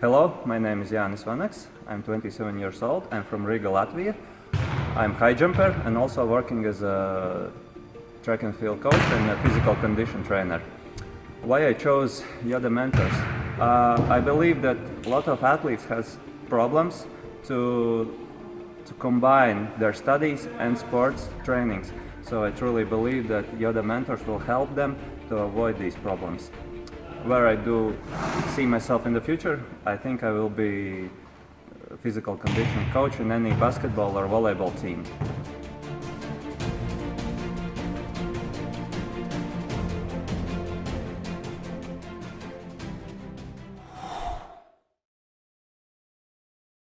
Hello, my name is Jānis Vanaks. I'm 27 years old. I'm from Riga, Latvia. I'm high jumper and also working as a track and field coach and a physical condition trainer. Why I chose Yoda Mentors? Uh, I believe that a lot of athletes has problems to to combine their studies and sports trainings. So I truly believe that Yoda Mentors will help them to avoid these problems. Where I do see myself in the future, I think I will be physical condition coach in any basketball or volleyball team.